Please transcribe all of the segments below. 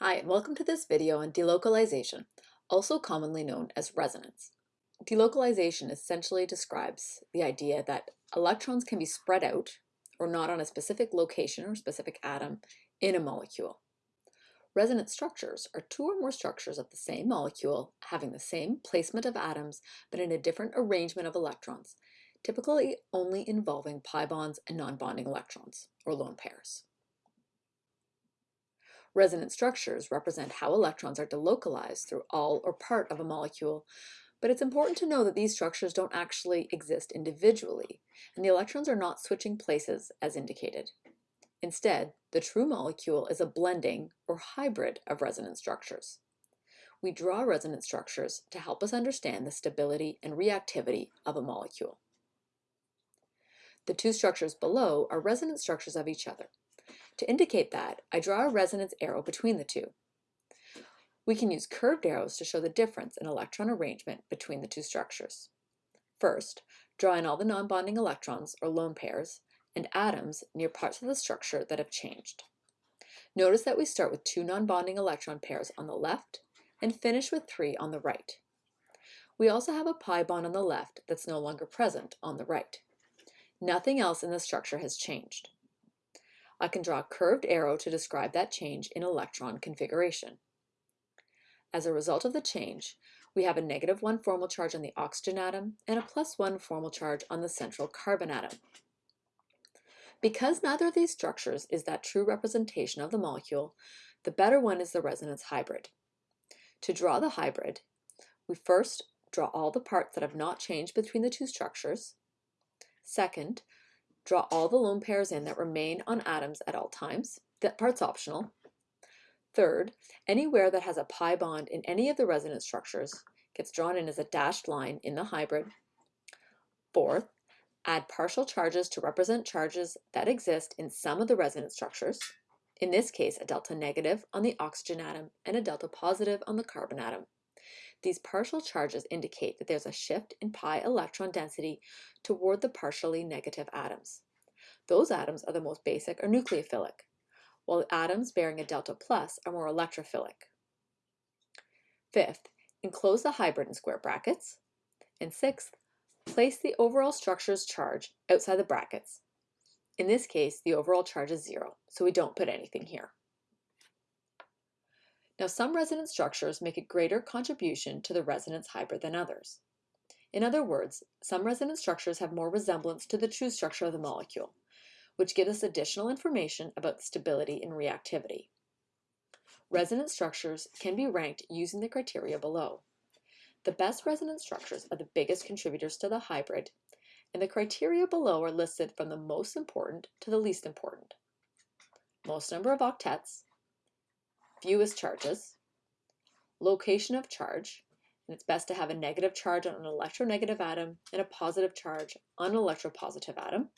Hi, and welcome to this video on delocalization, also commonly known as resonance. Delocalization essentially describes the idea that electrons can be spread out, or not on a specific location or specific atom, in a molecule. Resonance structures are two or more structures of the same molecule having the same placement of atoms but in a different arrangement of electrons, typically only involving pi bonds and non-bonding electrons, or lone pairs. Resonance structures represent how electrons are delocalized through all or part of a molecule, but it's important to know that these structures don't actually exist individually, and the electrons are not switching places as indicated. Instead, the true molecule is a blending or hybrid of resonance structures. We draw resonance structures to help us understand the stability and reactivity of a molecule. The two structures below are resonance structures of each other. To indicate that, I draw a resonance arrow between the two. We can use curved arrows to show the difference in electron arrangement between the two structures. First, draw in all the non-bonding electrons, or lone pairs, and atoms near parts of the structure that have changed. Notice that we start with two non-bonding electron pairs on the left and finish with three on the right. We also have a pi bond on the left that's no longer present on the right. Nothing else in the structure has changed. I can draw a curved arrow to describe that change in electron configuration. As a result of the change, we have a negative 1 formal charge on the oxygen atom and a plus 1 formal charge on the central carbon atom. Because neither of these structures is that true representation of the molecule, the better one is the resonance hybrid. To draw the hybrid, we first draw all the parts that have not changed between the two structures. Second, Draw all the lone pairs in that remain on atoms at all times. That part's optional. Third, anywhere that has a pi bond in any of the resonance structures gets drawn in as a dashed line in the hybrid. Fourth, add partial charges to represent charges that exist in some of the resonance structures. In this case, a delta negative on the oxygen atom and a delta positive on the carbon atom. These partial charges indicate that there's a shift in pi electron density toward the partially negative atoms. Those atoms are the most basic or nucleophilic, while atoms bearing a delta plus are more electrophilic. Fifth, enclose the hybrid in square brackets. And sixth, place the overall structure's charge outside the brackets. In this case, the overall charge is zero, so we don't put anything here. Now some resonance structures make a greater contribution to the resonance hybrid than others. In other words, some resonance structures have more resemblance to the true structure of the molecule, which gives us additional information about stability and reactivity. Resonance structures can be ranked using the criteria below. The best resonance structures are the biggest contributors to the hybrid, and the criteria below are listed from the most important to the least important. Most number of octets, fewest charges, location of charge, and it's best to have a negative charge on an electronegative atom and a positive charge on an electropositive atom,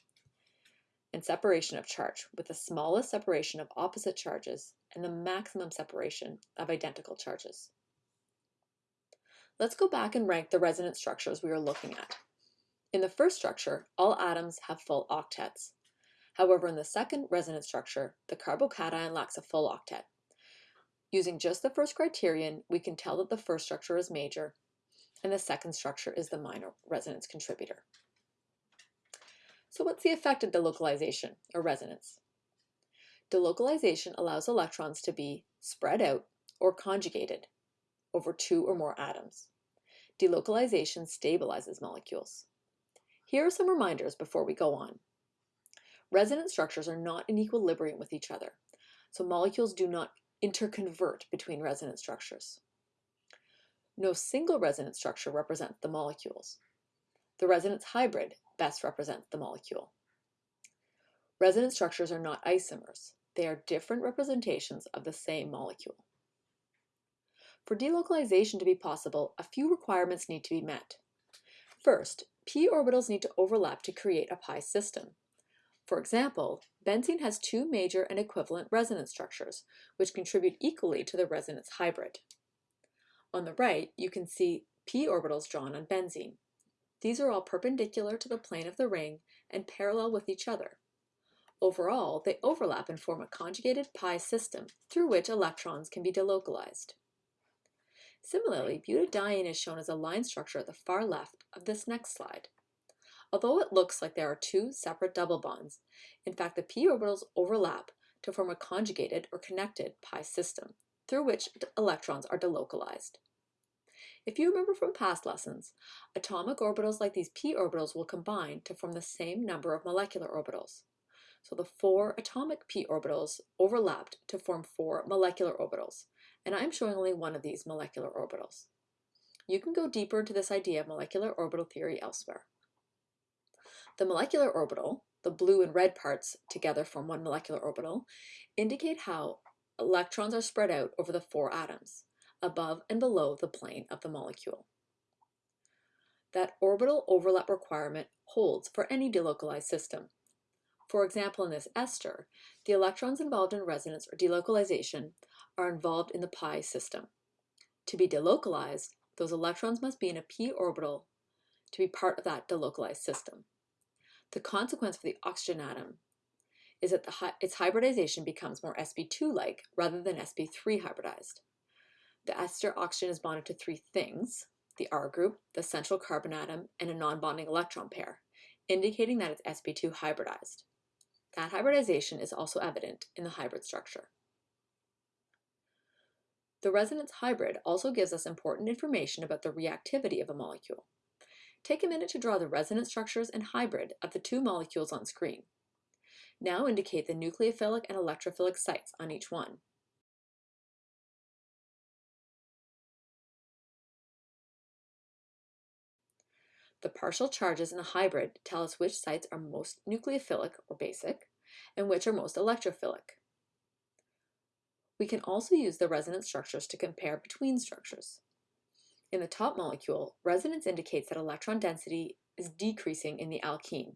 and separation of charge with the smallest separation of opposite charges and the maximum separation of identical charges. Let's go back and rank the resonance structures we were looking at. In the first structure, all atoms have full octets. However, in the second resonance structure, the carbocation lacks a full octet. Using just the first criterion, we can tell that the first structure is major and the second structure is the minor resonance contributor. So what's the effect of delocalization or resonance? Delocalization allows electrons to be spread out or conjugated over two or more atoms. Delocalization stabilizes molecules. Here are some reminders before we go on. Resonance structures are not in equilibrium with each other, so molecules do not interconvert between resonance structures. No single resonance structure represents the molecules. The resonance hybrid best represents the molecule. Resonance structures are not isomers. They are different representations of the same molecule. For delocalization to be possible, a few requirements need to be met. First, p orbitals need to overlap to create a pi system. For example, benzene has two major and equivalent resonance structures, which contribute equally to the resonance hybrid. On the right, you can see p orbitals drawn on benzene. These are all perpendicular to the plane of the ring and parallel with each other. Overall, they overlap and form a conjugated pi system through which electrons can be delocalized. Similarly, butadiene is shown as a line structure at the far left of this next slide. Although it looks like there are two separate double bonds, in fact the p orbitals overlap to form a conjugated or connected pi system through which electrons are delocalized. If you remember from past lessons, atomic orbitals like these p orbitals will combine to form the same number of molecular orbitals. So the four atomic p orbitals overlapped to form four molecular orbitals, and I'm showing only one of these molecular orbitals. You can go deeper into this idea of molecular orbital theory elsewhere. The molecular orbital, the blue and red parts together form one molecular orbital, indicate how electrons are spread out over the four atoms, above and below the plane of the molecule. That orbital overlap requirement holds for any delocalized system. For example, in this ester, the electrons involved in resonance or delocalization are involved in the pi system. To be delocalized, those electrons must be in a p orbital to be part of that delocalized system. The consequence for the oxygen atom is that the, its hybridization becomes more sp2-like rather than sp3 hybridized. The ester oxygen is bonded to three things, the R group, the central carbon atom, and a non-bonding electron pair, indicating that it's sp2 hybridized. That hybridization is also evident in the hybrid structure. The resonance hybrid also gives us important information about the reactivity of a molecule. Take a minute to draw the resonance structures and hybrid of the two molecules on screen. Now indicate the nucleophilic and electrophilic sites on each one. The partial charges in a hybrid tell us which sites are most nucleophilic or basic and which are most electrophilic. We can also use the resonance structures to compare between structures. In the top molecule, resonance indicates that electron density is decreasing in the alkene.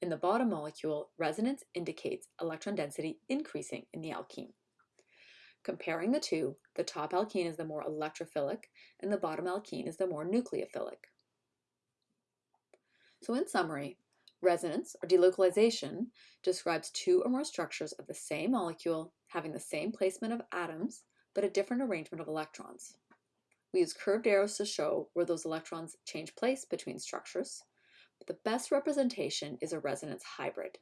In the bottom molecule, resonance indicates electron density increasing in the alkene. Comparing the two, the top alkene is the more electrophilic and the bottom alkene is the more nucleophilic. So in summary, resonance or delocalization describes two or more structures of the same molecule having the same placement of atoms but a different arrangement of electrons. We use curved arrows to show where those electrons change place between structures, but the best representation is a resonance hybrid.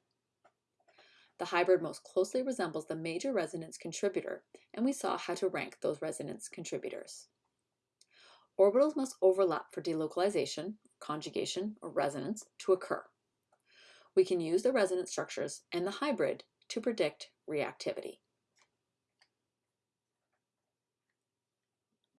The hybrid most closely resembles the major resonance contributor, and we saw how to rank those resonance contributors. Orbitals must overlap for delocalization, conjugation, or resonance to occur. We can use the resonance structures and the hybrid to predict reactivity.